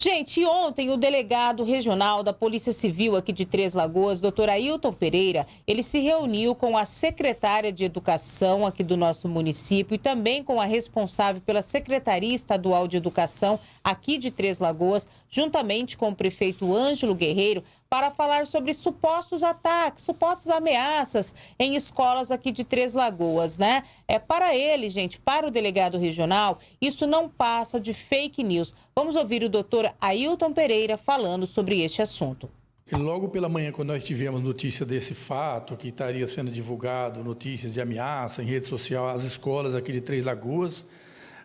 Gente, ontem o delegado regional da Polícia Civil aqui de Três Lagoas, doutor Ailton Pereira, ele se reuniu com a secretária de Educação aqui do nosso município e também com a responsável pela Secretaria Estadual de Educação aqui de Três Lagoas, juntamente com o prefeito Ângelo Guerreiro, para falar sobre supostos ataques, supostas ameaças em escolas aqui de Três Lagoas, né? É para ele, gente, para o delegado regional, isso não passa de fake news. Vamos ouvir o doutor Ailton Pereira falando sobre este assunto. Logo pela manhã, quando nós tivemos notícia desse fato, que estaria sendo divulgado notícias de ameaça em rede social às escolas aqui de Três Lagoas,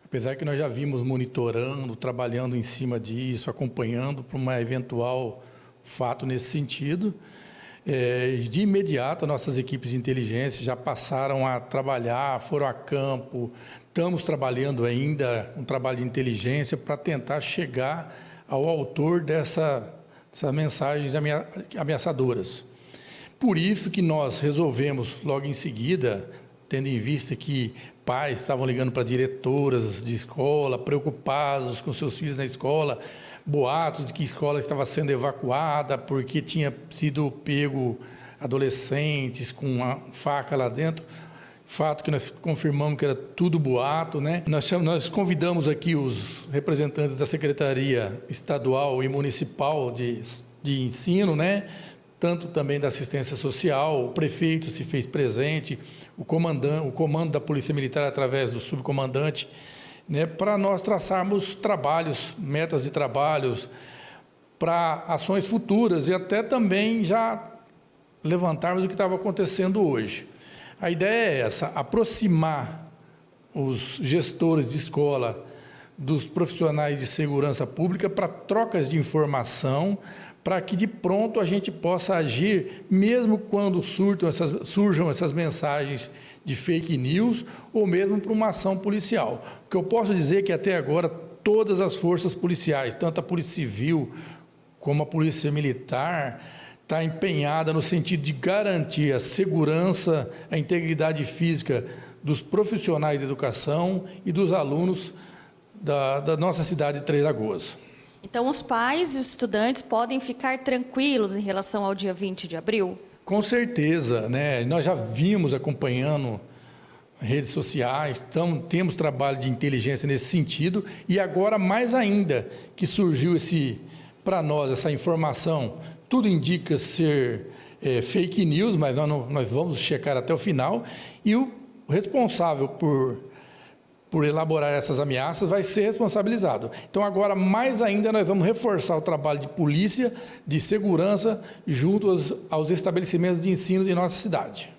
apesar que nós já vimos monitorando, trabalhando em cima disso, acompanhando para uma eventual fato nesse sentido. É, de imediato, nossas equipes de inteligência já passaram a trabalhar, foram a campo, estamos trabalhando ainda um trabalho de inteligência para tentar chegar ao autor dessa, dessas mensagens ameaçadoras. Por isso que nós resolvemos, logo em seguida, tendo em vista que pais estavam ligando para diretoras de escola, preocupados com seus filhos na escola, boatos de que a escola estava sendo evacuada porque tinha sido pego adolescentes com uma faca lá dentro. Fato que nós confirmamos que era tudo boato, né? Nós, nós convidamos aqui os representantes da Secretaria Estadual e Municipal de, de Ensino, né? Tanto também da assistência social, o prefeito se fez presente, o, comandante, o comando da Polícia Militar através do subcomandante, né, para nós traçarmos trabalhos, metas de trabalhos, para ações futuras e até também já levantarmos o que estava acontecendo hoje. A ideia é essa, aproximar os gestores de escola dos profissionais de segurança pública para trocas de informação, para que de pronto a gente possa agir, mesmo quando surtam essas, surjam essas mensagens de fake news, ou mesmo para uma ação policial. O que eu posso dizer é que até agora todas as forças policiais, tanto a Polícia Civil como a Polícia Militar, está empenhada no sentido de garantir a segurança, a integridade física dos profissionais de educação e dos alunos da, da nossa cidade de Três Lagoas. Então, os pais e os estudantes podem ficar tranquilos em relação ao dia 20 de abril? Com certeza. Né? Nós já vimos acompanhando redes sociais, então, temos trabalho de inteligência nesse sentido, e agora mais ainda que surgiu esse para nós essa informação, tudo indica ser é, fake news, mas nós, não, nós vamos checar até o final, e o responsável por por elaborar essas ameaças vai ser responsabilizado. Então agora mais ainda nós vamos reforçar o trabalho de polícia, de segurança junto aos, estabelecimentos de ensino de nossa cidade.